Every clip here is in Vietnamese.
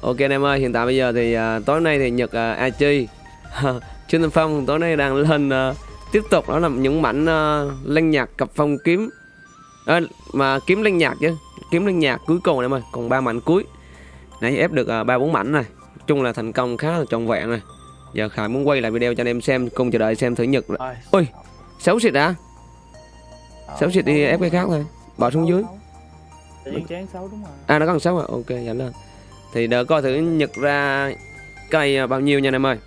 Ok anh em ơi, hiện tại bây giờ thì uh, tối nay thì Nhật uh, Achi Trương Tân Phong tối nay đang lên uh, tiếp tục đó là những mảnh uh, lanh nhạc cặp phong kiếm. À, mà kiếm lanh nhạc chứ kiếm lanh nhạc cuối cùng em ơi còn ba mảnh cuối. Nãy ép được ba uh, bốn mảnh này. Nói chung là thành công khá là trọn vẹn này. Giờ khải muốn quay lại video cho anh em xem cùng chờ đợi xem thử nhật Rồi. ôi xấu xịt á xấu xịt đi ép cái khác thôi. Bỏ xuống dưới. à nó còn xấu à? Ok dẫn lên thì đỡ coi thử nhật ra cây à, bao nhiêu nha anh em ơi.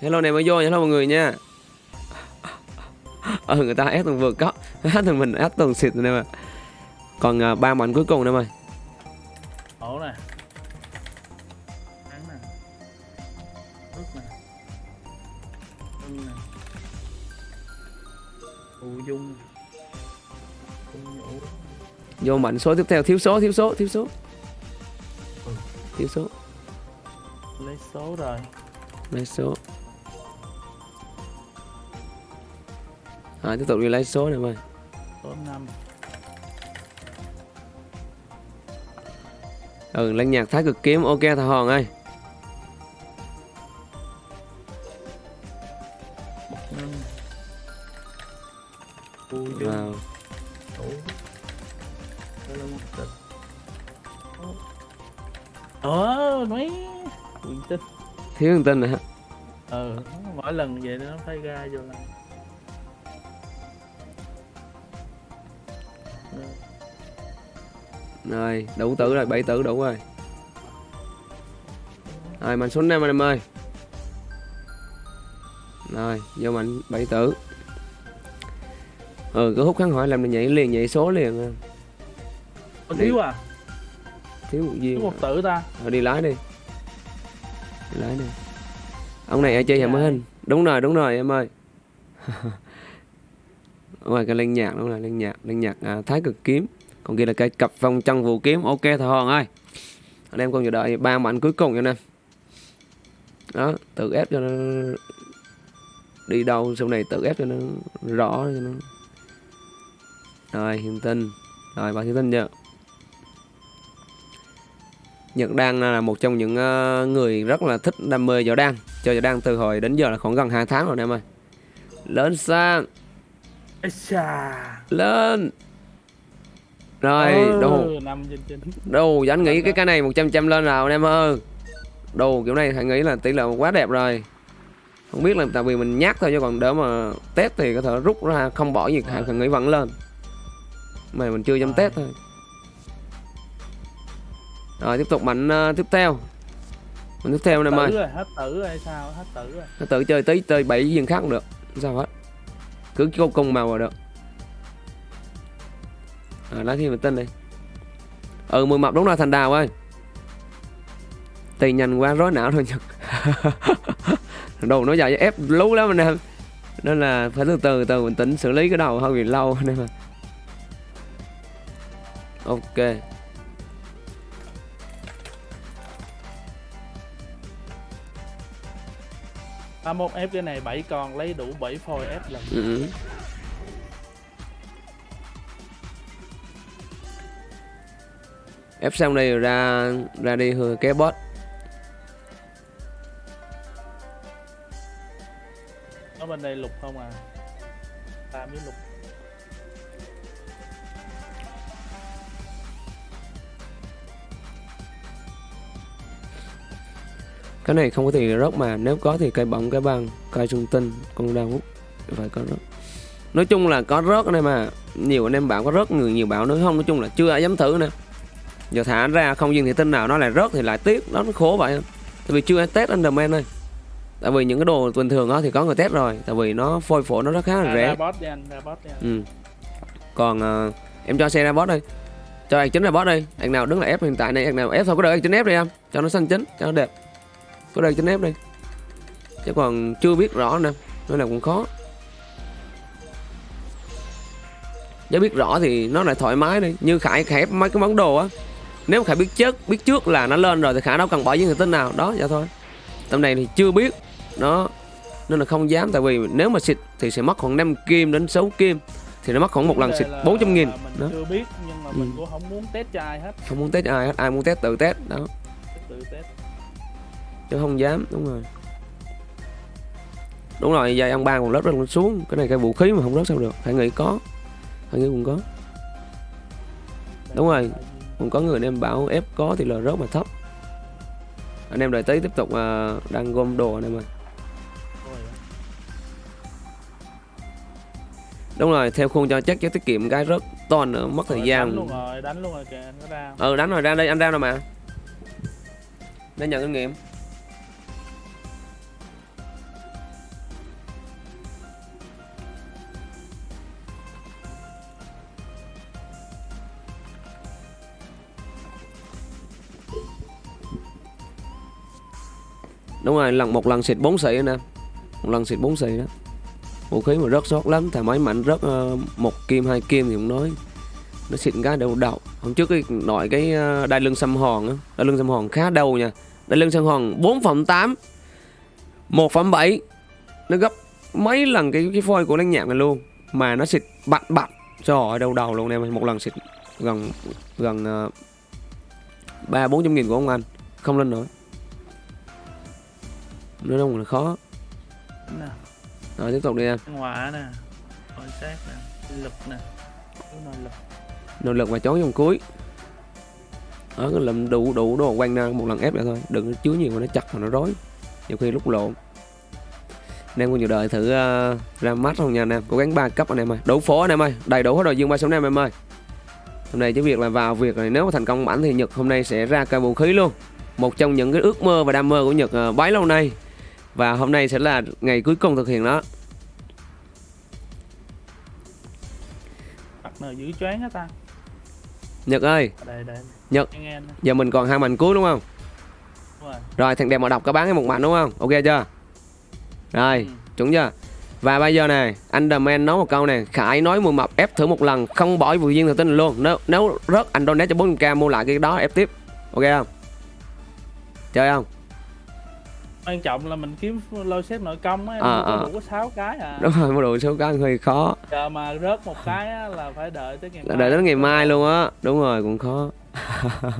Hello này mới vô hello mọi người nha. Ờ người ta ép từng vượt có hát thằng mình, ép từng xịt anh em còn à, ba mảnh cuối cùng anh em ơi. Ổ. vô mảnh số tiếp theo thiếu số thiếu số thiếu số. Ừ. thiếu số. Lấy số rồi. lấy số. À, tiếp tục đi lấy số này ơi Số 5. ừ lên nhạc thái cực kiếm. Ok thằng hòn ơi. Bậc tịch. Ờ, mấy quyền tinh. thiếu thông tin này hả Ừ, mỗi lần vậy nó phải ra vô là. rồi đủ tử rồi bảy tử đủ rồi rồi mình xuống năm anh em ơi rồi vô mình bảy tử ừ cứ hút kháng hỏi làm mình nhảy liền nhảy số liền Có thiếu à? thiếu một Thiếu viên một tử ta. rồi đi lái đi. Đi lái đi. Ông này ở chơi nhà mới hình. Đúng rồi đúng rồi em ơi. Ngoài cái lên nhạc đúng rồi lên nhạc lên nhạc à, thái cực kiếm. Còn kia là cây cặp vòng chân vũ kiếm. Ok thợ hòn ơi. Anh em còn chờ đợi ba mảnh cuối cùng cho anh em. Đó tự ép cho nó đi đâu sau này tự ép cho nó rõ cho nó. Rồi hiện tinh. Rồi bà hiện tinh chưa Nhật Đan là một trong những ờ, người rất là thích đam mê võ đan. Chơi võ đan từ hồi đến giờ là khoảng gần 2 tháng rồi anh em ơi. Lên sang. Lên. Rồi Ừ, đồ. Đồ anh nghĩ cái cái này 100 trăm lên nào anh em ơi. Đồ kiểu này thầy nghĩ là tỷ lệ quá đẹp rồi. Không biết là tại vì mình nhát thôi chứ còn đỡ mà test thì có thể rút ra không bỏ gì thầy nghĩ vẫn lên. Mà mình chưa dám test thôi Rồi tiếp tục mạnh ờ, tiếp theo. Mạnh tiếp theo em ơi Tử rồi, hết tử rồi hay sao? Hết tử rồi. nó tự chơi tí chơi bảy viên khác cũng được. Sao hết? Cứ câu cùng màu là được. À, lá thiên vệ tinh đi. Ừ mười mập đúng là thành đào ơi. Tiền nhanh quá rối não thôi nhật. Đồ nó dài ép lú lắm anh em. Nên là phải từ từ từ bình tĩnh xử lý cái đầu hơi bị lâu anh em ạ. Ok ba mốt ép cái này 7 con lấy đủ 7 phôi ép lần. ừ. ép xong đây rồi ra ra đi hư cái boss Ở bên đây lục không à. Ta biết lục. Cái này không có thì rớt mà nếu có thì cây bóng cái băng cây trung tinh con đao hút phải có rớt. Nói chung là có rớt anh em mà nhiều anh em bảo có rớt người nhiều bảo nữa không nói chung là chưa ai dám thử nè giờ thả ra không viên thị tinh nào nó lại rớt thì lại tiếc đó nó khổ vậy. Tại vì chưa ai test underman ơi. Tại vì những cái đồ bình thường đó thì có người test rồi tại vì nó phôi phổ nó rất khá là À, rẻ. Ừ. còn ờ, em cho xe ra boss đi cho anh chính ra boss đi anh nào đứng là ép hiện tại này anh nào ép thôi có đợi anh chính ép đi em cho nó xanh chính cho nó đẹp có đợi chính ép đi chứ còn chưa biết rõ nè nên là cũng khó. Nếu biết rõ thì nó lại thoải mái đi. Như khải khải ép mấy cái món đồ á. Nếu khải biết trước biết trước là nó lên rồi thì khả đâu cần bỏ viên thủy tinh nào. Đó vậy thôi. Tầm này thì chưa biết. Nó nên là không dám tại vì nếu mà xịt thì sẽ mất khoảng 5 kim đến 6 kim. Thì nó mất khoảng một lần xịt đề là 400 nghìn. đó. chưa biết nhưng mà mình cũng không muốn test cho ai hết. Không muốn test ai hết. Ai muốn test tự test. Đó. Tự test chứ không dám đúng rồi. Đúng rồi dây ăn ba còn rớt rớt xuống. Cái này cái vũ khí mà không rớt sao được. Phải nghĩ có. Phải nghĩ cũng có. Đúng rồi. cũng có người anh em bảo ép có thì là rớt mà thấp. Anh em đợi tí tiếp tục à, đang gom đồ anh em ơi. Đúng rồi theo khuôn cho chắc chứ tiết kiệm cái rất to nữa mất thời gian. đánh luôn rồi đánh luôn rồi kìa anh có ra. Ừ đánh rồi ra đây anh ra rồi mà. Để nhận kinh nghiệm đúng rồi lần một lần xịt 4 xị anh em. một lần xịt 4 xị đó. Vũ khí mà rớt sót lắm thà máy mạnh rớt ờ, một kim hai kim thì cũng nói. Nó xịt cái đầu đầu hôm trước cái nội cái ờ, đai lưng xăm hòn á đai lưng xăm hòn khá đầu nha. Đai lưng xăm hòn 4 phẩm 8 1 phẩm 7 nó gấp mấy lần cái cái phôi của lăng nhạc này luôn. Mà nó xịt bặn bặn. Trời ơi đầu đầu luôn em một lần xịt gần gần ờ, ba bốn trăm nghìn của ông anh. Không lên nổi nó đông là khó. Nè. Rồi tiếp tục đi em. Hỏa nè. Quan sát nè. Lực nè. Rồi, lực. Nỗ lực và chón vòng cuối. Đó cái làm đủ đủ đồ quanh ra một lần ép lại thôi. Đừng có chứa nhiều mà nó chặt mà nó rối. Nhiều khi lúc lộn anh em còn nhiều đợi thử uh, ra mắt không nha anh em. Cố gắng ba cấp anh em ơi. Đủ phố anh em ơi. Đầy đủ hết rồi dương ba số em em ơi. Hôm nay chỉ việc là vào việc này nếu mà thành công bản thì nhật hôm nay sẽ ra cây vũ khí luôn. Một trong những cái ước mơ và đam mơ của nhật uh, bấy lâu nay và hôm nay sẽ là ngày cuối cùng thực hiện đó mặt nào giữ choáng á ta nhật ơi đây đây Nhật. giờ mình còn hai mạnh cuối đúng không đúng rồi Rồi thằng đẹp màu độc có bán cái một mạnh đúng không? Ok chưa? Rồi, Ừ. chuẩn chưa? Và bây giờ này, anh The Man nói một câu này Khải nói mùi mập ép thử một lần Không bỏ vụ viên thực tin luôn Nếu nếu rớt anh donate cho 4k mua lại cái đó ép tiếp Ok không? Chơi không? Quan trọng là mình kiếm lôi xếp nội công á À, à. đủ có 6 cái à. Đúng rồi, mua đồ số cái hơi khó. Chờ mà rớt một cái á, là phải đợi tới ngày mai Đợi đến ngày mai luôn á. Đúng rồi, cũng khó.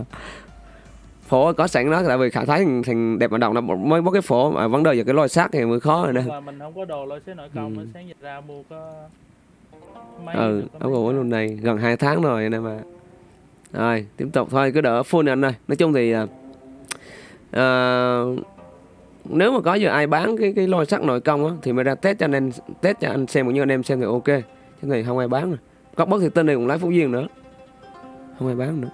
Phổ có sẵn đó Tại vì Khải thấy thằng, thằng đẹp màu độc nó mới bóc cái phổ mà Vấn đề giờ cái lôi xác thì mới khó rồi mà mình không có đồ lôi xếp nội công Ừ. sáng giờ ra mua có mấy ừ áo cái. luôn này gần 2 tháng rồi anh em ạ rồi tiếp tục thôi cứ đỡ full anh ơi. Nói chung thì à, nếu mà có giờ ai bán cái cái lôi sắt nội công á, thì mới ra test cho anh em, test cho anh xem, cũng như anh em xem thì ok. Chứ này không ai bán rồi. Có bất thì tên này cũng lái phú duyên nữa. Không ai bán nữa.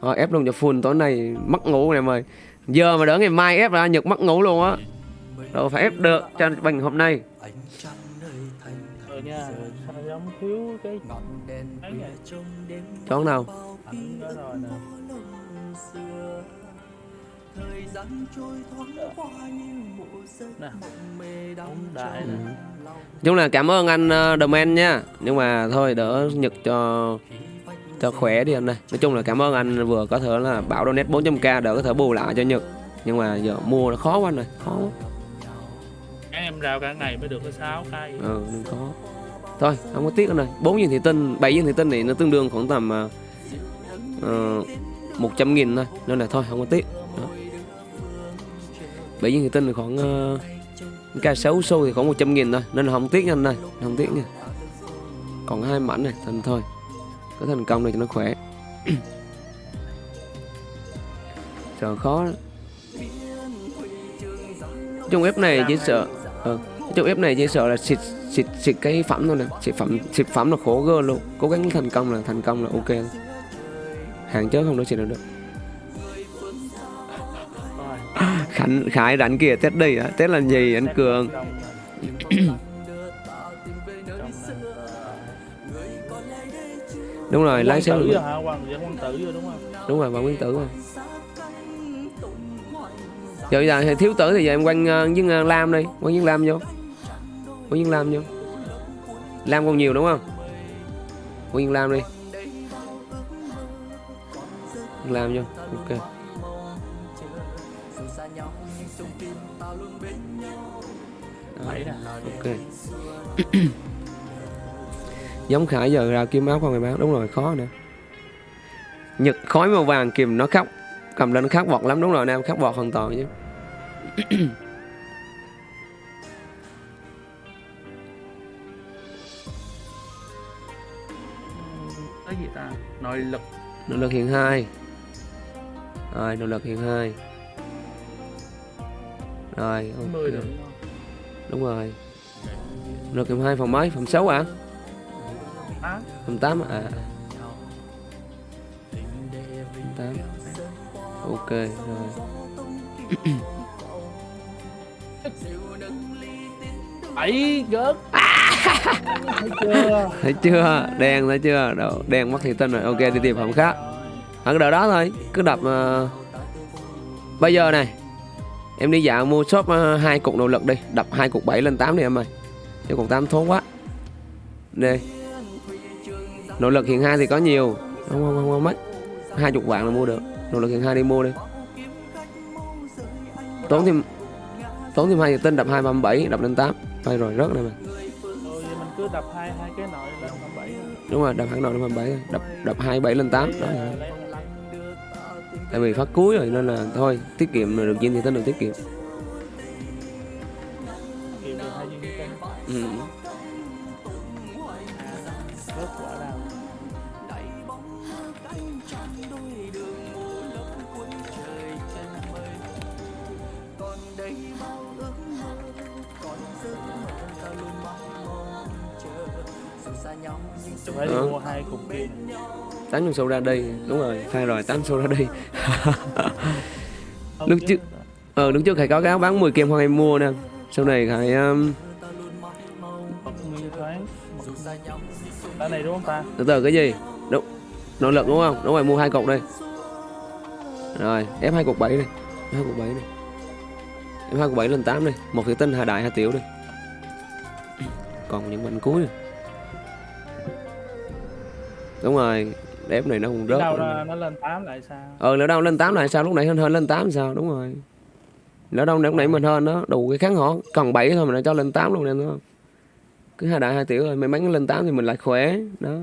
Họ ép luôn cho full tối nay, mất ngủ này mời giờ mà đỡ ngày mai ép ra nhật mất ngủ luôn á. Đâu phải ép được cho bằng hôm nay. Ừ nào? Vậy chón nào ảnh đó rồi nè nè đúng đại nè Nói chung là cảm ơn anh uh, The Man nha. Nhưng mà thôi đỡ Nhật cho cho khỏe đi anh ơi. Nói chung là cảm ơn anh vừa có thể là bảo donate 400k đỡ có thể bù lại cho Nhật. Nhưng mà giờ mua nó khó quá anh ơi Khó quá. Các em rao cả ngày mới được có 6 cây. Ừ nên khó. Thôi không có tiếc anh ơi. 4 viên thị tinh 7 viên thị tinh thì nó tương đương khoảng tầm uh, uh, 100 nghìn thôi. Nên là thôi không có tiếc bảy viên thủy tinh thì khoảng uh, Ca 6 xu thì khoảng 100 nghìn thôi. Nên là không tiếc nha anh ơi Không tiếc nha. Còn hai mảnh này Thành thôi. Có thành công này cho nó khỏe. Sợ khó đó. Trong ép này chỉ sợ ừ. Trong ép này chỉ sợ là xịt xịt xịt cái phẩm thôi nè. Xịt phẩm xịt phẩm là khổ gơ luôn. Cố gắng thành công là thành công là ok. Hàng chớ không nói xịt được. Khánh khải đánh kia tết đi á tết là gì anh cường. Đúng rồi lái xe tử hả rồi đúng không? Đúng rồi bà nguyên tử rồi giờ giờ thì thiếu tử thì giờ em quanh uh, với uh, lam đi quanh với lam vô. Quanh với lam vô. Lam còn nhiều đúng không? Quanh với lam đi. Lam vô ok giống khải giờ ra kiếm áo không người bán. Đúng rồi khó nữa nhật khói màu vàng kìm nó khóc cầm lên khát bọt lắm. Đúng rồi nam khát bọt hoàn toàn chứ. Cái gì ta? Nội lực. Nội lực hiện hai. Rồi nội lực hiện hai. Rồi ok. 10 được đúng không? Rồi hiện hai phòng mấy? Phòng 6 à Á, phòng 8 à. Phòng 8 ok rồi. Bảy gớt. Thấy chưa? Thấy chưa? Đen thấy chưa? Đâu đen mất thị tinh rồi. Ok đi tìm phòng khác. Ở cái đợt đó thôi. Cứ đập ờ, bây giờ này em đi dạo mua shop ờ, hai cục nội lực đi. Đập hai cục 7 lên 8 đi em ơi chứ còn 8 thốn quá. Đây. Nội lực hiện hai thì có nhiều. Không không không, không mất hai chục vạn là mua được. Nội lực hiện hai đi mua đi. Tốn thêm tốn thêm hai giờ tinh đập hai ba bảy đập lên 8 thôi rồi rớt này mà. Cứ đập hai hai cái nội lên tầm bảy đúng rồi đập hẳn nội lên 7 đập đập hai bảy lên 8 đó tại vì phát cuối rồi nên là thôi tiết kiệm được gì thì tính được tiết kiệm. Ờ. mua hai cục kia tám con sâu ra đây đúng rồi. Sai rồi tám sâu ra đây. Lúc trước- ờ lúc trước khải có cái áo bán 10 kem hoa em mua nè. Sau này khải um, Cái này đúng không ta? từ từ cái gì? Đúng. Nội lực đúng không? Đúng rồi mua hai cục đây. Rồi ép hai cục bảy đi hai cục bảy đi ép hai cục bảy lên 8 đi một thủy tinh hai đại hai tiểu đi còn những bánh cuối. này. Đúng rồi ép này nó không rớt đâu nó, nó lên 8 lại sao? ờ lỡ đâu lên 8 lại sao? Lúc nãy hơn hơn lên 8 sao? Đúng rồi. Lỡ đâu lúc nãy mình hơn nó đủ cái kháng họ cần 7 thôi mà nó cho lên 8 luôn nên đúng không? Cứ hai đại hai tiểu rồi may mắn lên 8 thì mình lại khỏe. Đó.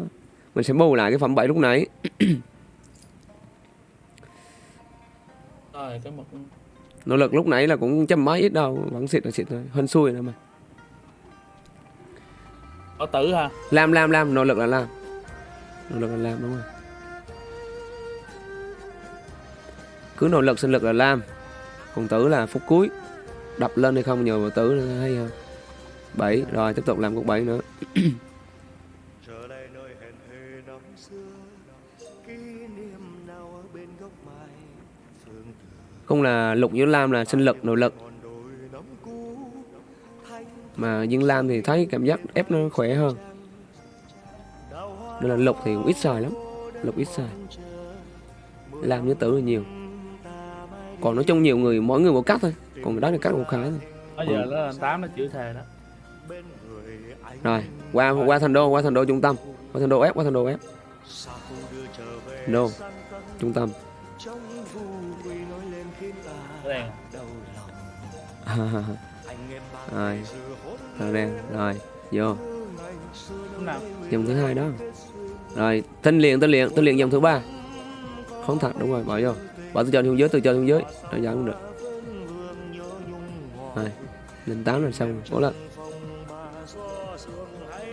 Mình sẽ bù lại cái phẩm 7 lúc nãy. Rồi cái một nỗ lực lúc nãy là cũng trăm mấy ít đâu. Vẫn xịt là xịt thôi. Hơn xui nữa mà. Có tử hả? làm làm làm. Nỗ lực là làm nỗ lực là làm đúng rồi cứ nỗ lực sinh lực là làm còn tử là phút cuối. Đập lên hay không nhờ vào tử nữa hay hơn bảy rồi tiếp tục làm cục bảy nữa. Không là lục với lam là sinh lực nội lực. Mà dương lam thì thấy cảm giác ép nó khỏe hơn nên là lục thì cũng ít xài lắm. Lục ít xài. Lam với tử là nhiều. Còn nói chung nhiều người mỗi người một cách thôi. Còn cái đó là cắt một khá thôi. Bây giờ nó lên 8 nó chữ thề đó. Rồi qua qua thành đô qua thành đô trung tâm. Qua thành đô ép qua thành đô ép đô trung tâm. Cái rồi đen rồi vô. Dòng thứ hai đó rồi thanh liền thanh liền thanh liền dòng thứ ba. Không thật đúng rồi bỏ vô. Bỏ từ trên xuống dưới từ trên xuống dưới. Rồi giảm cũng được. Rồi lên tám rồi xong cố lên.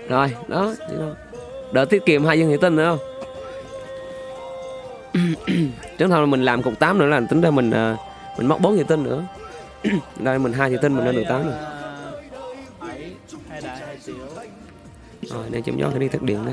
Rồi đó vậy đó. đỡ tiết kiệm hai dân thị tinh nữa không? Trước thôi là mình làm cục 8 nữa là tính ra mình à, mình móc 4 thị tinh nữa. Đây mình hai thị tinh mình lên được 8 rồi. Rồi đang chấm gió cái đi thất điện đó.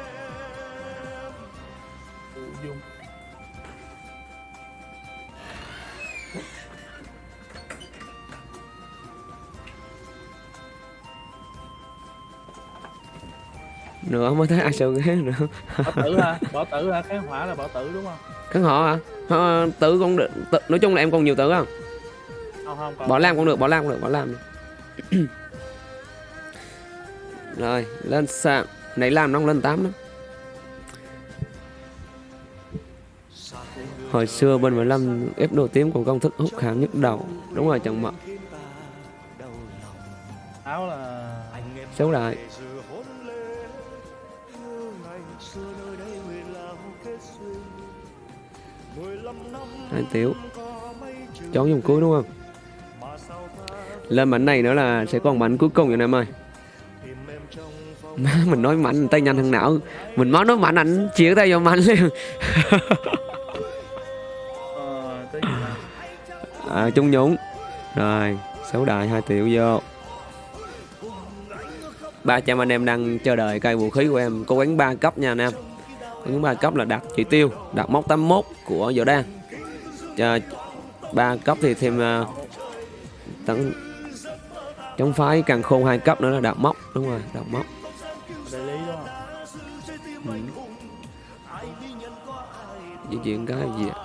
nữa mới thấy ai sợ ghế nữa. Bỏ tử hả bỏ tử hả kháng hỏa là bỏ tử đúng không? Kháng họ hả? Tử cũng được tự, nói chung là em còn nhiều tử không? Không không còn bỏ lam cũng được bỏ lam cũng được bỏ lam đi. rồi lên sàn. Nãy làm nó không lên 8 đó hồi xưa bên 15 ép đồ tím còn công thức hút khảm nhức đầu. Đúng rồi chồng mật áo là xấu đại anh hai tiểu chón dùng cuối đúng không? Lên mảnh này nữa là sẽ còn mảnh cuối cùng rồi em ơi. Má mình nói mạnh tay nhanh hơn não. Mình máu nói mạnh ảnh chĩa tay vô mạnh liền. À, chung nhũng. Rồi xấu đại hai triệu vô. Ba trăm anh em đang chờ đợi cây vũ khí của em. Cố gắng ba cấp nha anh em. Cố gắng ba cấp là đạt chỉ tiêu đạt mốc 81 của giờ đang ba cấp thì thêm uh, tấn chống phái càng khôn hai cấp nữa là đạt mốc đúng rồi đúng không ừ. di chuyển cái gì ạ?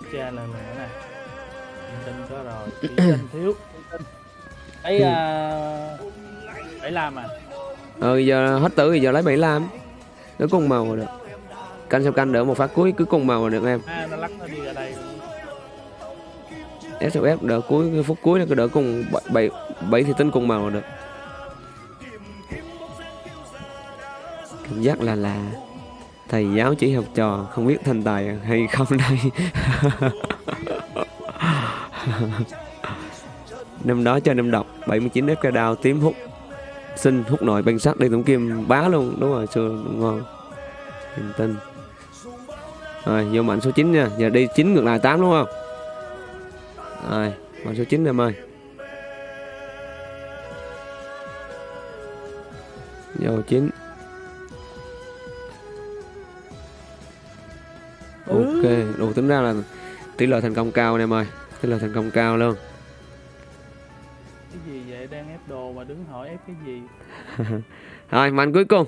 Gì cha nữa nè Thông tin có rồi chỉ danh thiếu thông tin ấy à phải làm à? Ờ giờ hết tử thì giờ lấy bảy lam. Cứ cùng màu là được canh sau canh đỡ một phát cuối cứ cùng màu là được em? À nó lắc nó đi ra đây. SFF đỡ cuối cái phút cuối nó cứ đỡ cùng bảy bảy bảy thì tính cùng màu là được cảm giác là là thầy giáo chỉ học trò không biết thành tài hay không đây năm đó cho năm đọc 79 FK đao tím hút. Sinh hút nội băng sắt đi tổng kim bá luôn. Đúng rồi xưa ngon. Niềm tin. Rồi vô mạnh số 9 nha. Giờ đi 9 ngược lại 8 đúng không? Rồi mạnh số 9 em ơi. Vô 9 ok đủ tính ra là tỷ lệ thành công cao anh em ơi. Tỷ lệ thành công cao luôn cái gì? Rồi mạnh cuối cùng.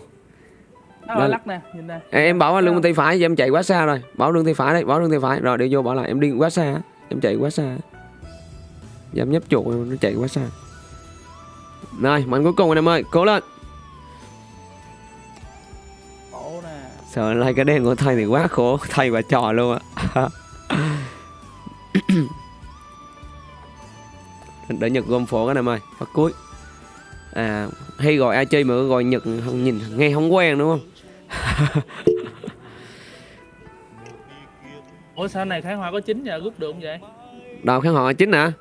Nó Lên. lắc nè nhìn nè. Ê, em bảo lưng bên tay phải em chạy quá xa rồi. Bảo lưng tay phải đây bảo lưng tay phải. Rồi để vô bảo lại em đi quá xa. Em chạy quá xa. Em nhấp chuột nó chạy quá xa. Rồi mạnh cuối cùng anh em ơi cố lên. Sợ like cái đen của thầy thì quá khổ thầy và trò luôn á. Để nhật gom phổ anh em ơi phát cuối à hay gọi ai chơi mà gọi nhật không nhìn nghe không quen đúng không? Ủa sao này kháng hoa có chín giờ rút được không vậy? Đào khán họ chính hả?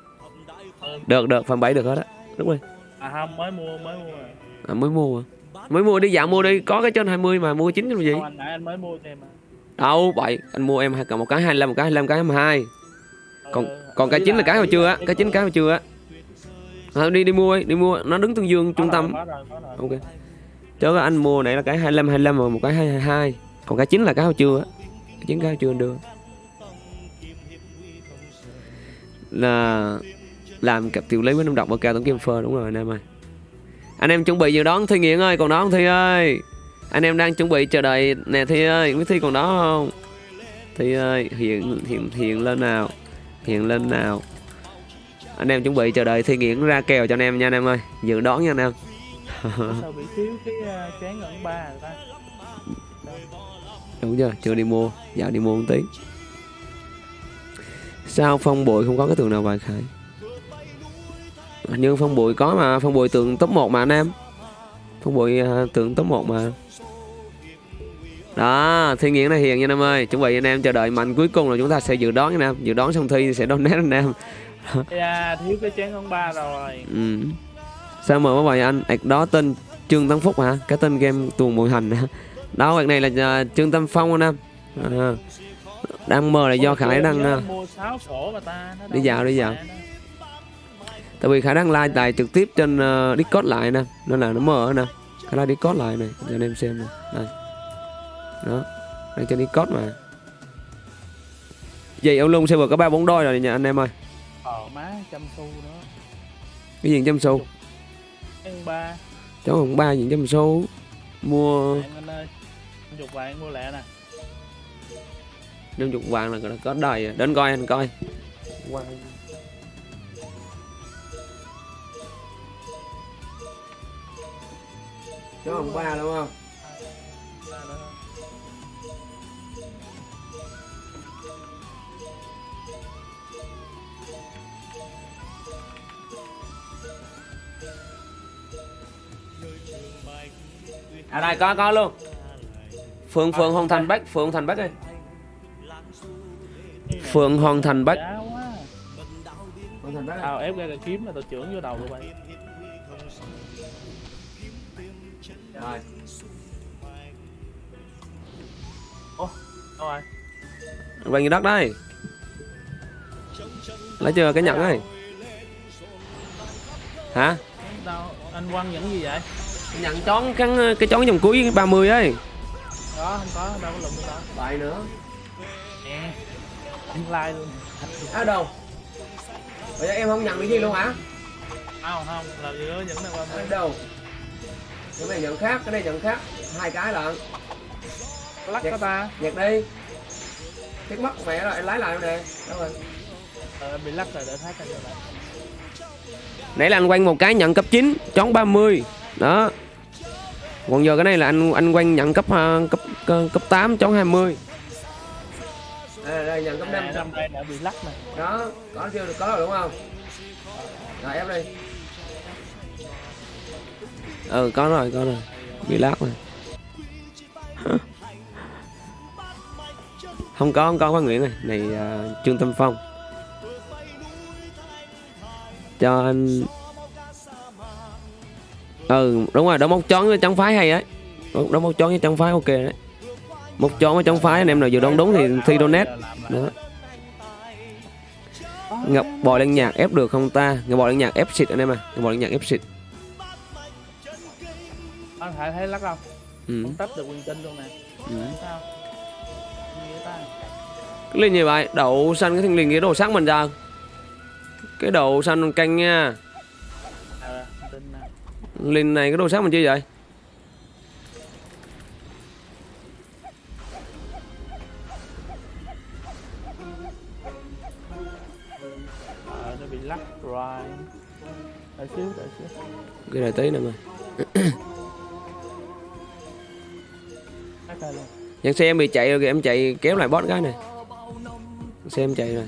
Ừ. được được phần bảy được hết á. Đúng rồi à không mới mua mới mua à. à, mới mua à. mới mua đi dạo mua đi. Có cái trên 20 mà mua chín làm gì? Không anh anh mới mua em à đâu vậy anh mua em một cái 25 một cái 25 cái 22 còn Ờ, còn cái chín là cái hồi chưa á cái chín cái hồi chưa á à, đi đi mua đi, đi mua. Nó đứng tương dương trung tâm. Ok. Cái anh mua này là cái 25 25 và một cái 222 còn cái chín là cái hồi chưa á. Cái chín cái chưa đưa là làm cặp tiểu lý với năm độc và cao tổng kim phơ đúng rồi anh em ơi. Anh em chuẩn bị dự đón thi nghiện ơi còn đó không thi ơi? Anh em đang chuẩn bị chờ đợi nè thi ơi biết thi còn đó không? Thi ơi hiện hiện hiện lên nào. Hiện lên nào anh em chuẩn bị chờ đợi thi nghiện ra kèo cho anh em nha anh em ơi. Dự đón nha anh em. Sao bị thiếu cái uh, chén ẩn ba rồi ta? Đúng chưa? Chưa đi mua. Dạo đi mua một tí. Sao phong bụi không có cái tường nào bài khải? Hình như phong bụi có mà. Phong bụi tường top 1 mà anh em. Phong bụi à, tường top 1 mà. Đó thi nghiện này hiền nha anh em ơi. Chuẩn bị anh em chờ đợi mạnh cuối cùng là chúng ta sẽ dự đoán anh em. Dự đoán xong thi sẽ donate anh em dạ thiếu cái chén ẩn ba rồi. Ừ. sao mà vậy anh? Ạc đó tên trương tấn phúc hả? Cái tên game tuồng mùi hành hả? Đó ạc này là à, trương tâm phong anh em. À, đang mơ là do khải đang à, anh mua 6 phổ mà ta nó Đi dạo, đi dạo. tại vì khải đang like tài trực tiếp trên uh, discord lại nè nên là nó mờ nè. Khải like discord lại này cho anh em xem nè. Đây. Đó đang trên discord mà. Vậy ông lung server có ba bốn đôi rồi nha anh em ơi ờ má trăm xu nữa. Cái gì trăm xu ăn ba. Cháu không ba gì trăm xu mua bạn ơi chục vạn mua lẹ nè. Năm chục vàng là có đời đến coi anh coi. Cháu không ba đúng không à đây có có luôn. Phượng phượng hoàng thành bắc phượng thành bắc ơi. Phượng hoàng thành bắc. Thành bắc tao ép ra cái kiếm là tao trưởng vô đầu tụi bay rồi. Đâu rồi? Quanh cái đất đây. Lấy chưa cái nhận ấy hả? đâu anh quăng những gì vậy nhận chón cái cái chón vòng cuối 30 ấy. Đó không có đâu có lụm được đâu. Bài nữa. Nè anh like luôn. Ở đâu bây giờ em không nhận cái gì luôn hả? Không không là gì đó những này qua ở đâu cái này nhận khác cái này nhận khác. Hai cái lận. Lắc có ta. nhặt đi. Cái mất mẹ rồi em lái lại nè. Đâu rồi? Ờ, bị lắc rồi để thác ra lại nãy là anh quanh một cái nhận cấp 9 chón 30 đó. Còn giờ cái này là anh anh quanh nhận cấp à, cấp cấp, cấp 8 chón 20 đây, đây nhận cấp 5 à, đây đã bị lắc nè đó có chưa có rồi đúng không? Rồi ép đi. Ừ có rồi có rồi. Bị lát rồi. Không có không có Phan Nguyễn này này à, Trương Tâm Phong. Cho anh ừ đúng rồi đó móc chón với trắng phái hay ấy. Đó móc chón với trắng phái ok đấy. Móc chón với trắng phái anh em nào vừa đoán đúng thì thi donate đó. Ngọc bò lên nhạc ép được không ta? Ngọc bò lên nhạc ép xịt anh em à. Ngọc bò lên nhạc ép xịt. Anh phải thấy lắc không? Ừ. không tách được quyền tinh luôn nè. Ừ. sao? Gì cái linh như vậy đậu xanh cái thanh linh cái đồ sắc mình ra. Cái đồ xanh canh nha nè linh này cái đồ sắc mình chi vậy? Nó bị lắc rồi. Đợi xíu đợi xíu. Cái này tí nữa mà lắc ra luôn. Nhân xe em bị chạy rồi kìa em chạy kéo lại boss cái này. Xe em chạy rồi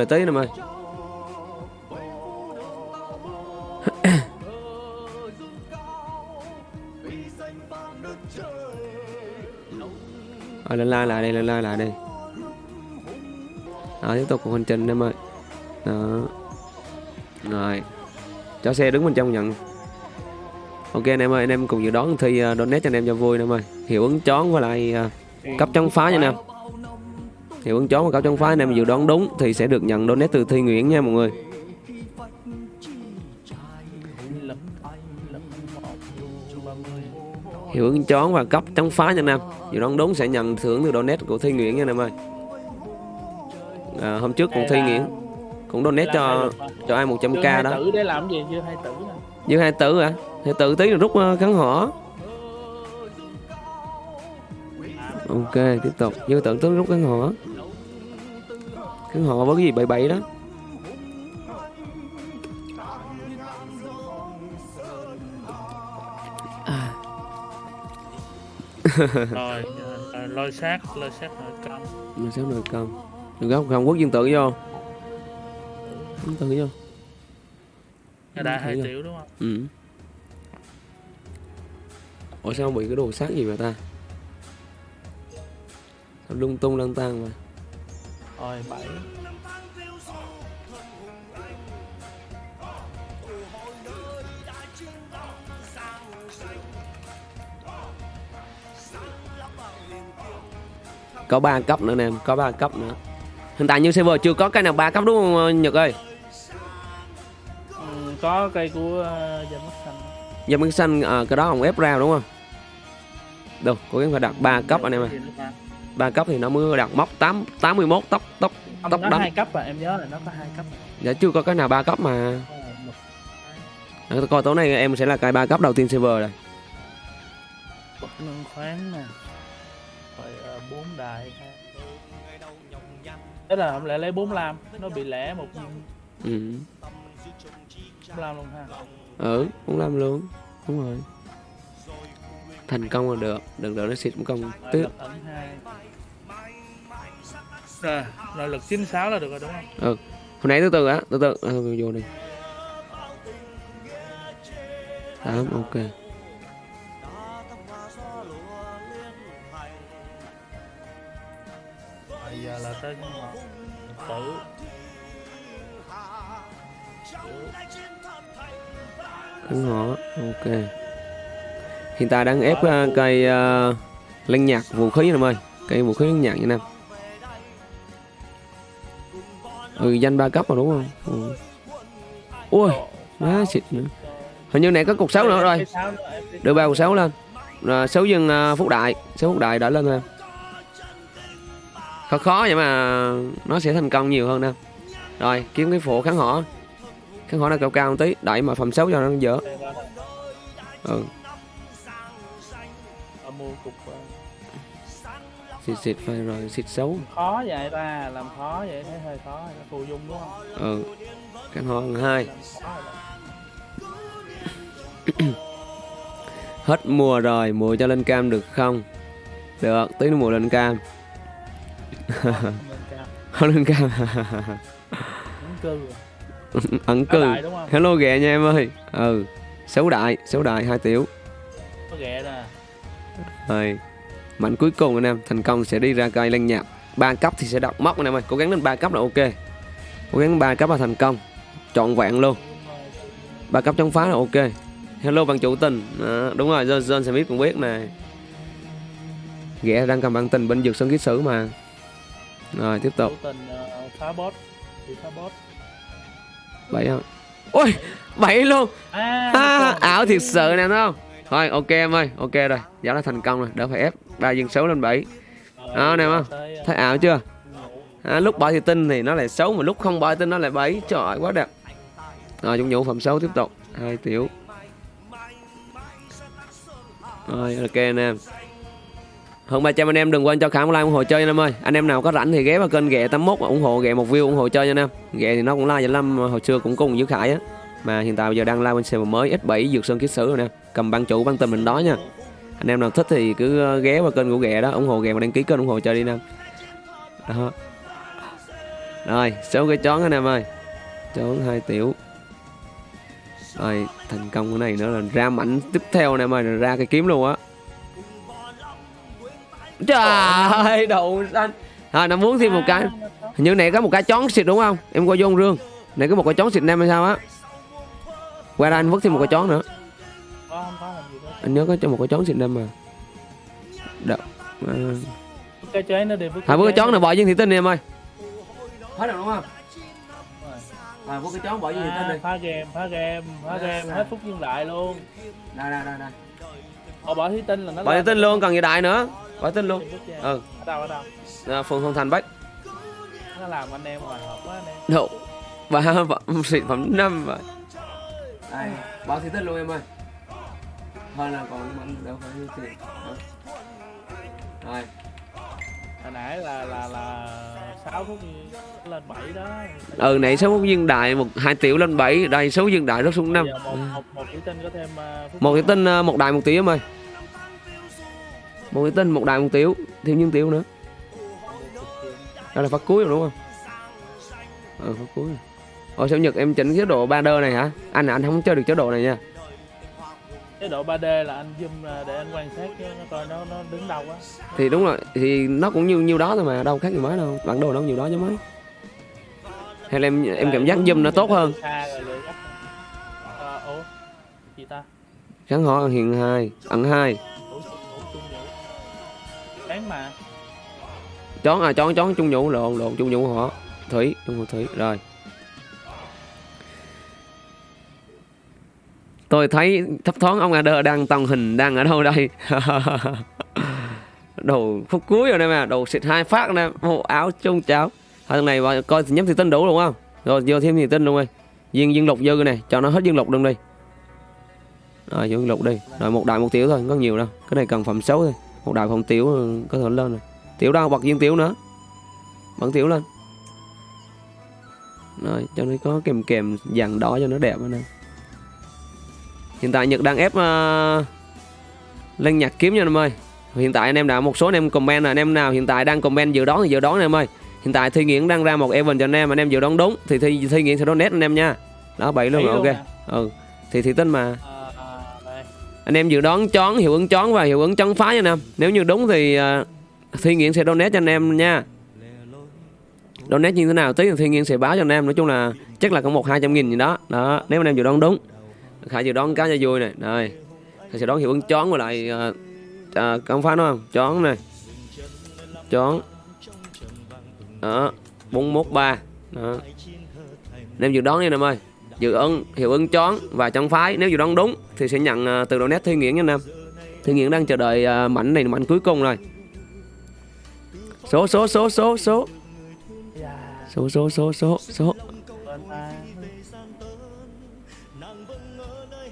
Đem lại tí nè mày. Rồi ờ, lên like lại đây, lên like lại đây. Rồi tiếp tục cuộc hành trình em ơi Đó. Rồi. Cho xe đứng bên trong nhận. Ok anh em ơi, anh em cùng dự đoán thi uh, donate cho anh em cho vui anh em ơi Hiệu ứng chón với lại uh, cấp chống phá nha anh em Hiệu ứng chón và cấp chống phá anh em dự đoán đúng Thì sẽ được nhận donate từ Thi Nguyễn nha mọi người. Hiệu ứng chón và cấp chống phá nha anh em Dự đoán đúng sẽ nhận thưởng từ donate của Thi Nguyễn nha anh em ơi. À, Hôm trước cũng Thi Nguyễn Cũng donate cho cho ai 100k đó. tử để làm gì chưa hai tử Như hai tử hả? Hai tử tí rồi rút uh, kháng hỏa. Ok, tiếp tục. Như tử tới rút kháng hỏa Kháng hỏa với cái gì bậy bậy đó. Rồi ờ, lôi sát lôi sát nội công. Mà sao nồi công. Đừng có không quốc dương tử vô. Dương tử vô. Thấy hai triệu đúng không? Ừ. Ủa sao bị cái đồ sát gì vậy ta? Sao lung tung lăng tăng mà rồi bảy. Có 3 cấp nữa nè em có 3 cấp nữa. Hiện tại như server chưa có cái nào 3 cấp đúng không ờ, Nhật ơi? Ừ, có cây của uh, dân mắt xanh. Bánh xanh à, cái đó ông ép ra đúng không? Đâu cố gắng phải đặt 3 cấp anh em ơi? Ba cấp thì nó mới đặt móc 8 81 tốc tốc Không, tốc nó đánh. hai cấp à em nhớ là nó có hai cấp. Dạ chưa có cái nào ba cấp mà. Để coi tối nay em sẽ là cái ba cấp đầu tiên server rồi. Bậc nâng khoáng nè. Rồi ờ, bốn đại ha. Thế là không lẽ lấy 45 Nó bị lẻ một ừ. 45 luôn ha. Ừ muốn làm luôn. Đúng rồi thành công là được đừng đợi nó xịt công lực ẩn hai. Rồi, nội lực 96 là được rồi đúng không? ừ hồi nãy từ từ á từ từ à, vô đi. Tám ok. Bây giờ là tới tử Đúng họ ok hiện tại đang ép uh, cây uh, lanh nhạc vũ khí em ơi cây vũ khí lanh nhạc như nam ừ danh ba cấp mà đúng không? Ừ. ui má xịt nữa. Hình như này có cục sáu nữa rồi. Đưa ba cục sáu lên. Rồi sáu dân uh, phúc đại. Sáu phúc đại đã lên em khó khó vậy mà nó sẽ thành công nhiều hơn nè. Rồi kiếm cái phổ kháng họ kháng họ nó cao cao một tí. Đẩy mà phẩm xấu cho nó dở. Ừ mua cục xịt xịt phải rồi xịt xấu. Khó vậy ta làm khó vậy thấy hơi khó nó phù dung đúng không? Ừ họ lần hai. Hết mùa rồi mùa cho lên cam được không? Được tí nữa mùa lên cam. Không lên cam. Ẩn cư không? Hello ghẹ nha em ơi. Ừ xấu đại xấu đại hai tiểu. Có ghẹ nè rồi mạnh cuối cùng anh em thành công sẽ đi ra cây lân nhạc. Ba cấp thì sẽ đọc móc anh em ơi. Cố gắng lên ba cấp là ok. Cố gắng ba cấp là thành công. Trọn vẹn luôn. Ba cấp chống phá là ok. Hello bạn chủ tình. Đó, đúng rồi John, John Smith cũng biết nè ghẻ đang cầm bạn tình bên dược sân ký sử mà. Rồi tiếp tục. Tình ờ, phá boss phá boss bảy không. Ôi bảy luôn. À, à, ảo thiệt sự nè không thôi ok em ơi ok rồi. Giá là thành công rồi đỡ phải ép ba dân số lên bảy. Đó, nè giờ không? thấy ảo chưa? À, lúc bỏ thì tinh thì nó lại xấu mà lúc không bỏ thì tinh nó lại bảy trời ơi, quá đẹp. Rồi chúng nhũ phẩm xấu tiếp tục. Hai tiểu. Rồi ok anh em. Hơn 300 anh em đừng quên cho khả một like ủng hộ chơi anh em ơi. Anh em nào có rảnh thì ghé vào kênh ghẹ 81 ủng hộ ghẹ một view ủng hộ chơi nha anh em. Ghẹ thì nó cũng like năm hồi xưa cũng cùng với khải á. Mà hiện tại bây giờ đang like bên server mới x7 dược sơn kiết sử rồi nè cầm băng chủ băng tình mình đó nha. Anh em nào thích thì cứ ờ, ghé vào kênh của ghẹ đó, ủng hộ ghẹ và đăng ký kênh ủng hộ chơi đi nam đó. Rồi, số cái chón anh em ơi. Chón hai tiểu. Rồi, thành công cái này nữa là ra mảnh tiếp theo anh em ơi, là ra cái kiếm luôn á. Trời ơi, đậu xanh. Rồi nó muốn thêm một cái. Hình như này có một cái chón xịt đúng không? Em qua vô ông rương. Này có một cái chón xịt nam hay sao á? Qua đây anh vứt thêm một cái chón nữa anh nhớ có cho một cái chón xịt nam mà. Đậu. À. cái nó với vứt cái chón này bỏ viên thị tinh đi em ơi. Hết rồi đúng không? À vứt cái chón bỏ viên thị tinh À, đi phá game phá game phá game hết phút nhân đại luôn. Đây đây đây đây Ồ, bỏ thí tinh là nó bỏ thị tinh luôn còn gì đại nữa. Bỏ thị tinh luôn. Ừ. ở đâu ở đâu? À, phường Hồng Thành Bách nó làm anh em ngoài hợp quá anh em. Độ ba phẩm sản phẩm năm vậy đây bỏ thị tinh luôn em ơi hơn là còn mình đâu phải như tiền rồi. Hồi nãy là là là sáu phút lên 7 đó. Ừ nãy số viên đại một hai tiểu lên 7 đây số viên đại rất xuống năm. Một một một tinh có thêm uh, phút một cái tinh ờ, một đại một tiểu em ơi. Một cái tinh một đại một tiểu thêm những tiểu nữa. Đó là phát cuối rồi đúng không? Ờ phát cuối. Rồi. Ồ sao Nhật em chỉnh chế độ 3D này hả? Anh anh không chơi được chế độ này nha. Chế độ 3D là anh zoom ra để anh quan sát chứ nó coi nó nó đứng đâu á Thì đúng rồi, thì nó cũng như nhiêu đó thôi mà, đâu khác gì mấy đâu. Bản đồ đâu nhiều đó chứ mấy. Hay là em em cảm giác zoom nó tốt hơn. xa rồi Ờ, ủa gì ta Kháng họ hiện hai, ẩn hai. bán mà chón à chón chón trung nhũ lộn lộn trung nhũ hỏa thủy trung nhũ thủy rồi tôi thấy thấp thoáng ông Adder đang tàng hình đang ở đâu đây? Đồ phút cuối rồi đây mà, đồ xịt hai phát nè. Bộ áo chung cháo. Hai thằng này vào coi thì nhắm thì tinh đủ đúng không? Rồi vô thêm thì tinh luôn ơi. Viên viên lục dư này, cho nó hết viên lục luôn đi. Rồi viên lục đi. Rồi một đại một tiểu thôi không có nhiều đâu. Cái này cần phẩm xấu thôi. Một đại phẩm tiểu có thể lên rồi. Tiểu đâu? Bật viên tiểu nữa. Bật tiểu lên. Rồi, cho nó có kèm kèm dàn đỏ cho nó đẹp nữa nè hiện tại nhật đang ép uh, lên nhạc kiếm nha anh em ơi. Hiện tại anh em đã một số anh em comment là anh em nào hiện tại đang comment dự đoán thì dự đoán anh em ơi. Hiện tại thi nghiễn đang ra một event cho anh em anh em dự đoán đúng thì thi thi nghiễn sẽ donate anh em nha. Đó bảy luôn rồi ok. nè. ừ thì thì tính mà. À, à, anh em dự đoán chón hiệu ứng chón và hiệu ứng chón phá nha anh em. Nếu như đúng thì uh, thi nghiễn sẽ donate cho anh em nha. Donate như thế nào tí thì thi nghiễn sẽ báo cho anh em. Nói chung là chắc là có một hai trăm nghìn gì đó. Đó nếu anh em dự đoán đúng khải dự đoán cá cho vui này rồi. Khải sẽ đoán hiệu ứng chón với lại uh, uh, con phá nó không? Chón này chón. Đó. bốn mốt ba. Đó. Em dự đoán đi em ơi. Dự ứng hiệu ứng chón và chón phái. Nếu dự đoán đúng thì sẽ nhận uh, từ donate thi nghiễn nha em thi nghiễn đang chờ đợi ờ, uh, mảnh này mảnh cuối cùng rồi. Số số số số số. Số số số số số.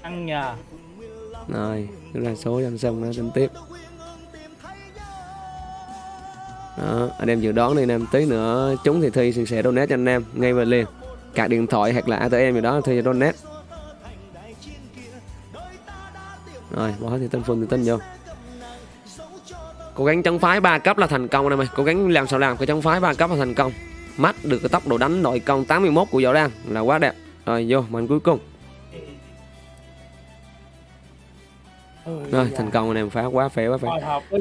Ăn nhờ. Rồi cứ là số cho xong nó tính tiếp. Đó, anh em dự đoán đi, anh em tí nữa, chúng thì thi sẽ donate cho anh em, ngay về liền. Cả điện thoại hoặc là ATM gì đó, thi cho donate. Rồi, bỏ thì tên phương thì tên vô. Cố gắng chống phái ba cấp là thành công, anh em ơi. Cố gắng làm sao làm cái chống phái ba cấp là thành công. Mắt được cái tốc độ đánh nội công 81 của Võ Đan là quá đẹp. Rồi, vô, màn cuối cùng. Rồi dạ. thành công anh em phá quá phê quá phê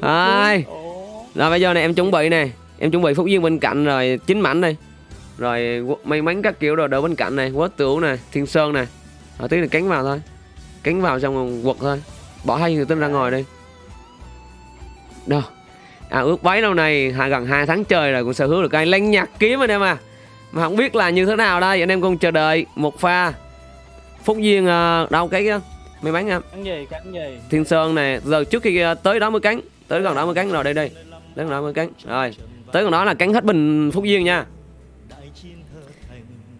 Ai? Rồi bây giờ này em chuẩn bị này Em chuẩn bị phúc duyên bên cạnh rồi chín mảnh đây. Rồi may mắn các kiểu rồi đỡ bên cạnh này Quất tửu này, thiên sơn này Ở tí là cánh vào thôi. Cánh vào xong rồi quật thôi. Bỏ hai người tin ra ngoài đi. Đâu? À ước bấy lâu này gần 2 tháng trời rồi cũng sở hữu được cái lanh nhạc kiếm anh em à. Mà không biết là như thế nào đây Anh em cùng chờ đợi một pha Phúc duyên ờ, đâu cái May mắn em cắn gì cắn gì? Thiên Sơn này giờ trước khi ờ, tới đó mới cánh tới gần đó mới cánh rồi đây đây. Tới gần đó mới cánh rồi. Tới gần đó là cánh hết bình phúc duyên nha.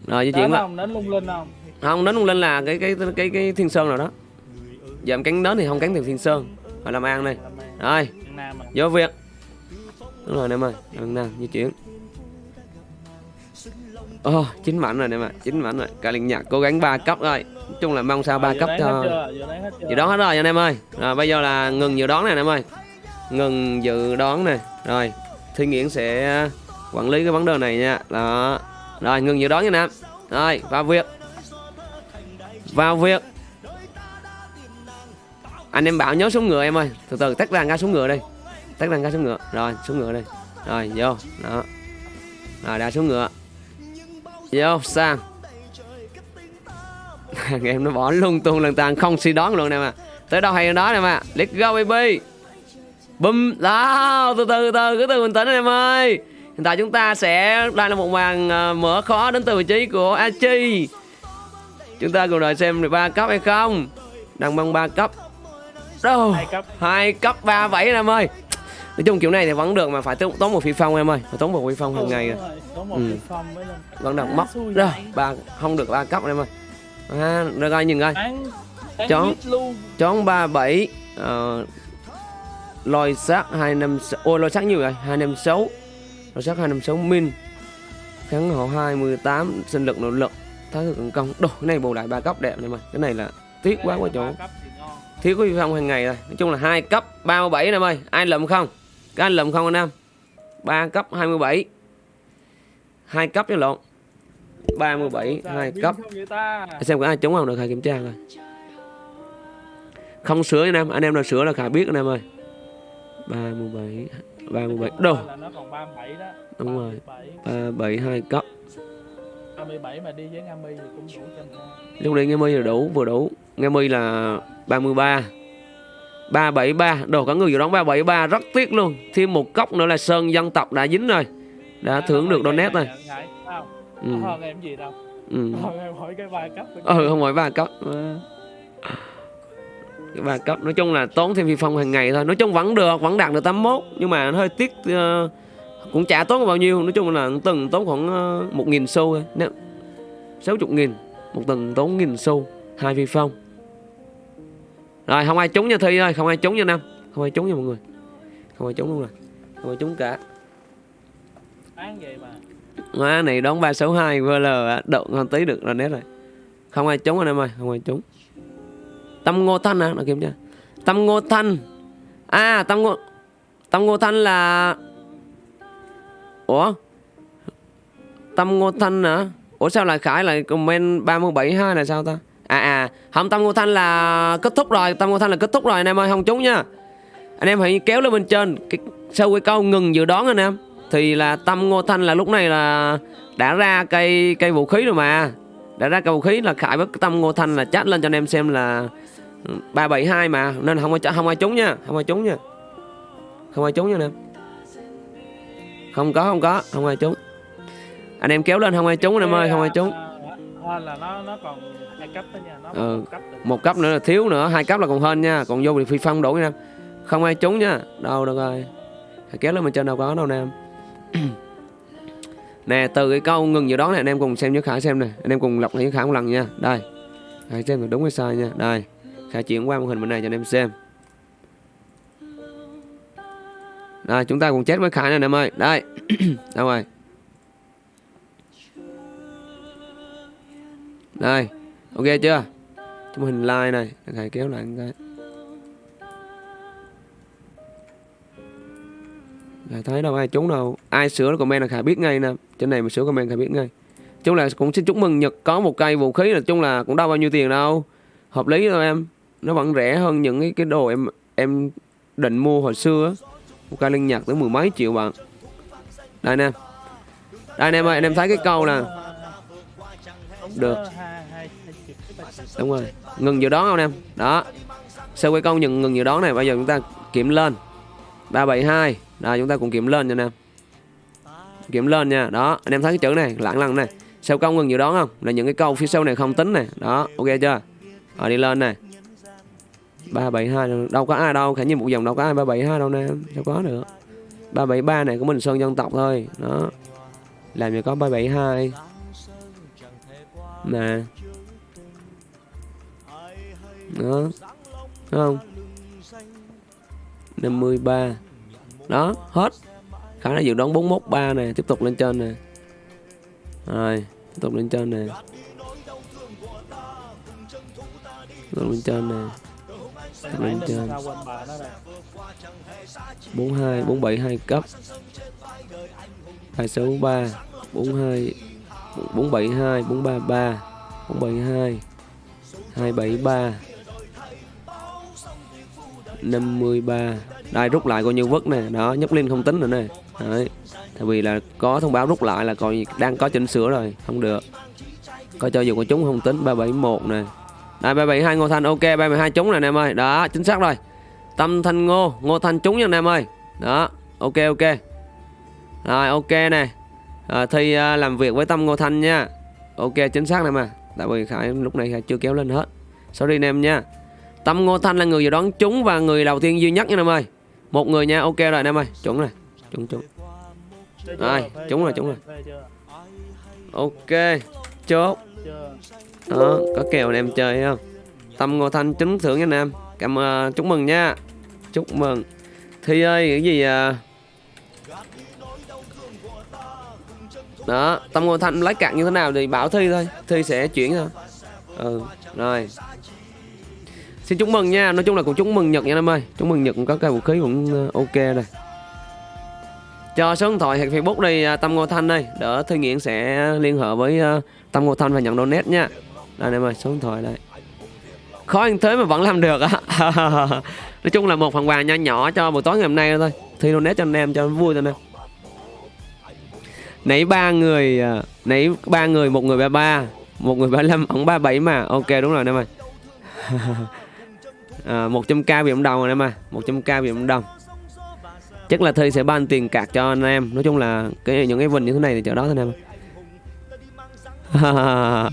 Rồi di chuyển không? Đến lung linh không? Không đến lên là cái cái cái cái, cái Thiên Sơn nào đó. Giờ em cánh đến thì không cánh từ Thiên Sơn phải làm ăn đây. Rồi. Vô việc đúng rồi em ơi Nam di chuyển Ồ, chín mảnh rồi em ạ, chín mảnh rồi. Cả liên nhạc cố gắng ba cấp rồi. Nói chung là mong sao ba Giờ cấp cho dự đoán hết rồi anh em ơi. Rồi bây giờ là ngừng dự đoán này anh em ơi. Ngừng dự đoán này rồi thi nghiễn sẽ quản lý cái vấn đề này nha. Đó. Rồi ngừng dự đoán nha anh em. Rồi vào việc. Vào việc. Anh em bảo nhớ xuống ngựa em ơi. Từ từ tách ra ngã xuống ngựa đi. Tách ra ngã xuống ngựa. Rồi xuống ngựa đi. Rồi vô. Đó. Rồi đã xuống ngựa vô sang thằng em nó bỏ lung tung lần tàn không suy đoán luôn nè mà. Tới đâu hay đến đó nè mà. Let's go baby. Bum. Đó từ từ từ cứ từ bình tĩnh em ơi. Hiện tại chúng ta sẽ đây là một màn ờ, mở khó đến từ vị trí của Achi. Chúng ta cùng đợi xem được ba cấp hay không. Đang băng ba cấp. Đâu? Hai cấp. Hai cấp ba bảy em ơi nói chung kiểu này thì vẫn được mà phải tốn tốn một phi phong em ơi. Phải tốn một phi phong hàng ngày. Rồi, có một Ừ. cái phong với lên vẫn được mất rồi ba không được ba cấp em ơi. À, rồi coi nhìn coi. Bán bán Chó. mít luôn. Chón 37 uh, lôi sát 256 ôi lôi sát nhiều rồi 256 lôi sát 256 min. Kháng hộ 28 sinh lực nội lực. Thái cực tấn công. Đồ cái này bù lại ba cấp đẹp này mà. Cái này là tiếc quá quá chỗ. Ba thiếu có phong hàng ngày rồi. Nói chung là hai cấp 37 anh em ơi. Ai lượm không các anh lượm không anh em? Ba cấp 27 hai cấp chứ lộn. 37 Sao hai biết cấp. xem có ai trúng không? Được khai kiểm tra coi. Không sửa anh em anh em nào sửa là khả biết anh em ơi. 37 37 đồ. Là nó còn 37 đó. Đúng rồi. 37 37 hai cấp. 37 mà đi với Ngami thì cũng đủ lúc đấy nghe mi là đủ vừa đủ. Nghe mi là 33 373 Đồ có người dự đoán 373 Rất tiếc luôn. Thêm một cốc nữa là Sơn dân tộc đã dính rồi. Đã thưởng được donate rồi. ừ. ừ. hơn em hỏi cái ba cấp ừ không hỏi ba cấp. Cái ba cấp nói chung là tốn thêm phi phong hàng ngày thôi. Nói chung vẫn được vẫn đạt được 81 nhưng mà nó hơi tiếc uh, cũng chả tốn bao nhiêu. Nói chung là từng tốn khoảng uh, một nghìn xu thôi. Nếu sáu chục nghìn một tuần tốn nghìn xu hai phi phong rồi không ai trúng nha thi ơi không ai trúng nha năm không ai trúng nha mọi người. Không ai trúng luôn rồi. Không ai trúng cả. Bán vậy mà? Má này đón 362 VL Đậu ngon tí được rồi nét rồi. Không ai trúng anh em ơi Không ai trúng. Tâm Ngô Thanh à Nó kiểm tra Tâm Ngô Thanh. À Tâm Ngô Tâm Ngô Thanh là Ủa? Tâm Ngô Thanh hả? Ủa sao lại Khải lại comment 372 là sao ta À à Không Tâm Ngô Thanh là kết thúc rồi Tâm Ngô Thanh là kết thúc rồi anh em ơi không trúng nha. Anh em hãy kéo lên bên trên cái, Sau cái câu ngừng dự đoán anh em. Thì là tâm ngô thanh là lúc này là đã ra cây cây vũ khí rồi mà. Đã ra cây vũ khí là khải với tâm ngô thanh là chat lên cho anh em xem là ừ, 372 mà. Nên không ai không ai trúng nha không ai trúng nha. Không ai trúng nha anh em. Không có không có không ai trúng. Anh em kéo lên không ai trúng anh em ơi không ai trúng là nó nó còn hai cấp đó nha nó ừ. một, cấp một cấp nữa là thiếu nữa hai cấp là còn hơn nha còn vô thì phi phong đủ nha. Không ai trúng nha đâu được rồi. Kéo lên bên trên đâu có đâu nè. Em nè từ cái câu ngừng giờ đó này anh em cùng xem với khả xem nè. Anh em cùng lọc lại với khả một lần nha. Đây hãy xem là đúng hay sai nha. Đây khả chuyển qua màn hình bên này cho anh em xem. Đây chúng ta cùng chết với khả này em ơi. Đây đâu rồi đây ok chưa? Chúng hình like này thầy kéo lại cái. Khải thấy đâu ai trúng đâu. Ai sửa comment là Khải biết ngay nè. Trên này mà sửa comment Khải biết ngay. Chung là cũng xin chúc mừng Nhật có một cây vũ khí là chung là cũng đâu bao nhiêu tiền đâu. Hợp lý thôi em. Nó vẫn rẻ hơn những cái, cái đồ em em định mua hồi xưa Một cây linh nhật tới mười mấy triệu bạn Đây nè Đây anh em ơi anh em thấy cái câu nè. Được. Đúng rồi. Ngừng dự đoán không em? Đó. Sau cái câu ngừng, ngừng dự đoán này? Bây giờ chúng ta kiểm lên. 372 Rồi chúng ta cùng kiểm lên nha anh em. Kiểm lên nha. Đó. Anh em thấy cái chữ này lặng lặng này. Sao công ngừng dự đoán không? Là những cái câu phía sau này không tính này. Đó. Ok chưa? Rồi đi lên này. 372 đâu có ai đâu. Khả nhiên một dòng đâu có ai. 372 đâu nè. Sao có được. 373 này của mình Sơn dân tộc thôi. Đó. Làm gì có 372 Nè. Đó. Đúng không? 53 Đó, hết. Khả năng dự đoán 413 nè, Tiếp tục lên trên nè. Rồi, Tiếp tục lên trên nè. Tiếp tục lên trên nè. Tiếp tục lên trên. 42 472 cấp. 263 42 472 433 472 273 53 Đây, rút lại coi như vứt nè. Đó nhấp lên không tính nữa nè. Đấy, Tại vì là có thông báo rút lại là còn đang có chỉnh sửa rồi, Không được. Có cho dù có chúng không tính 371 nè. Đây 372 Ngô Thanh, ok 372 trúng nè, anh em ơi. Đó, chính xác rồi. Tâm Thanh Ngô Ngô Thanh trúng nha, anh em ơi. Đó, ok ok. Rồi, ok nè à, Thi ờ, làm việc với Tâm Ngô Thanh nha Ok chính xác này mà Tại vì Khải lúc này Khải chưa kéo lên hết Sorry anh em nha Tâm Ngô Thanh là người dự đoán trúng và người đầu tiên duy nhất nha em ơi. Một người nha, ok rồi anh em ơi. Trúng rồi. Trúng trúng. ai, trúng rồi, trúng rồi. Ok, chốt. Đó, có kèo anh em chơi không? Tâm Ngô Thanh trúng thưởng nha anh em. Cảm uh, chúc mừng nha. Chúc mừng. Thi ơi, cái gì à? Đó, Tâm Ngô Thanh lấy cạn như thế nào thì bảo Thi thôi. Thi sẽ chuyển thôi. Ừ, rồi. Xin chúc mừng nha, nói chung là cũng chúc mừng Nhật nha em ơi. Chúc mừng Nhật cũng có cây vũ khí cũng ờ, ok rồi. Cho số điện thoại hoặc Facebook đi à, Tâm Ngô Thanh đây. Đỡ Thư Nghiện sẽ liên hệ với ờ, Tâm Ngô Thanh và nhận donate nha. Đây em ơi, số điện thoại đây. Khó anh thế mà vẫn làm được á. Nói chung là một phần quà nho nhỏ cho buổi tối ngày hôm nay thôi. Thi donate cho anh em cho vui thôi nè Nãy ba người à, Nãy ba người, một người ba ba Một người ba 35, ông ba bảy mà. Ok đúng rồi em ơi. À, 100k bị ông đồng rồi em à 100k bị ông đồng. Chắc là thi sẽ ban tiền cạc cho anh em. Nói chung là cái những cái vinh như thế này thì chỗ đó thôi em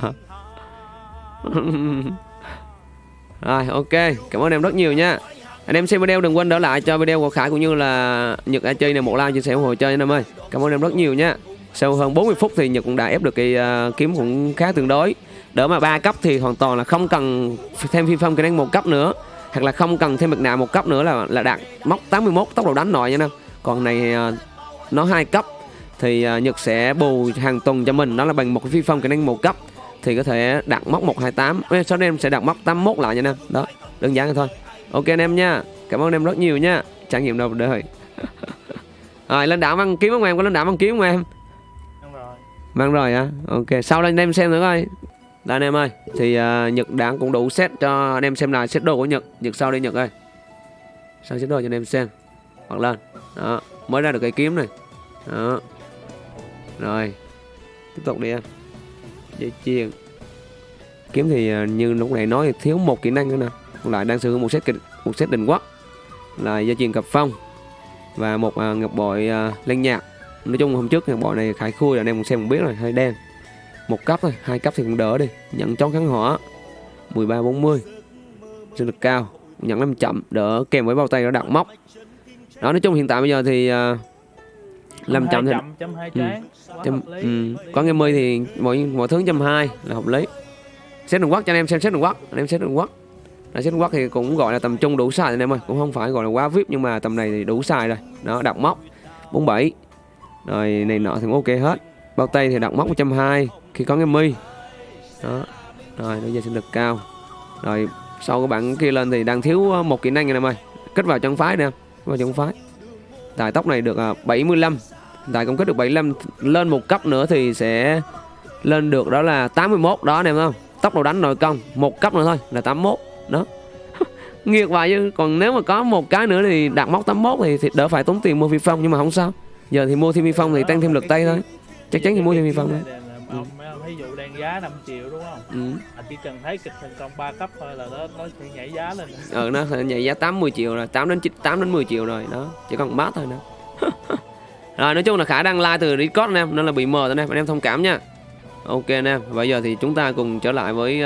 rồi ok. Cảm ơn em rất nhiều nha. Anh em xem video đừng quên đỡ lại cho video của Khải cũng như là Nhật đã chơi này một like chia sẻ ủng hộ chơi anh em ơi. Cảm ơn em rất nhiều nha sau hơn 40 phút thì Nhật cũng đã ép được cái uh, kiếm cũng khá tương đối. Đỡ mà ba cấp thì hoàn toàn là không cần thêm phi phong kỹ năng một cấp nữa hoặc là không cần thêm mặt nạ một cấp nữa là là đạt móc 81 tốc độ đánh nội nha nam. còn này uh, nó hai cấp thì uh, Nhật sẽ bù hàng tuần cho mình đó là bằng một cái phi phong kỹ năng một cấp thì có thể đặt móc 128 Ê, sau đây em sẽ đặt móc 81 lại nha nam. đó đơn giản thôi. Ok anh em nha cảm ơn em rất nhiều nha. Trải nghiệm đầu đời. Rồi lên đảo ăn kiếm không em? Có lên đảo ăn kiếm không em? Rồi mang rồi á, ok. Sau đây anh em xem nữa coi. Đây anh em ơi thì uh, nhật đã cũng đủ set cho anh em xem lại set đồ của nhật. Nhật sau đây nhật ơi. Sang set đồ cho anh em xem. Hoặc lên. Đó mới ra được cái kiếm này. Đó. Rồi tiếp tục đi em. Dây chuyền. Kiếm thì uh, như lúc này nói thì thiếu một kỹ năng nữa nè. Còn lại đang sử dụng một set kịch một set định quốc. Là dây chuyền cặp phong và một uh, ngọc bội uh, lên nhạc nói chung hôm trước ngọc bội này khải khui là anh em cũng xem cũng biết rồi hơi đen. Một cấp thôi hai cấp thì cũng đỡ đi. Nhận chón kháng hỏa 13 40 sinh lực cao nhận năm chậm đỡ kèm với bao tay nó đặt móc. Đó nói chung hiện tại bây giờ thì uh, làm chậm thì chậm Ừ. lý. ừ, có nghe mươi thì mọi mọi thứ trăm hai là hợp lý. Xét đường quốc cho anh em xem xét đường quốc anh em xét đường quốc là xét đường quốc thì cũng gọi là tầm trung đủ xài anh em ơi. Cũng không phải gọi là quá vip nhưng mà tầm này thì đủ xài rồi. Đó đặt móc 47 rồi này nọ thì cũng ok hết. Bao tay thì đặt móc 120 khi có cái mi. Đó. Rồi bây giờ sinh lực cao. Rồi sau cái bạn kia lên thì đang thiếu ờ, một kỹ năng này em ơi kết vào chân phái nè vào chân phái tài tốc này được ờ, 75 tài công kích được 75 Lên một cấp nữa thì sẽ Lên được đó là 81 đó anh em không? Tốc độ đánh nội công Một cấp nữa thôi là 81 Đó. Nghiệt vậy chứ. Còn nếu mà có một cái nữa thì đạt mốc 81 thì, thì đỡ phải tốn tiền mua phi phong Nhưng mà không sao. Giờ thì mua thêm phi phong thì tăng thêm lực tay thôi. Chắc chắn thì mua thêm phi phong thôi. ông ông ví dụ đang giá 5 triệu đúng không? Ừ. à, chỉ cần thấy kịch thành công 3 cấp thôi là nó nó sẽ nhảy giá lên. Ừ nó sẽ nhảy giá 80 triệu rồi 8 đến 9, 8 đến 10 triệu rồi đó. Chỉ còn mát thôi nữa. Rồi nói chung là khả đang like từ record anh em nên là bị mờ anh em anh em thông cảm nha. Ok anh em bây giờ thì chúng ta cùng trở lại với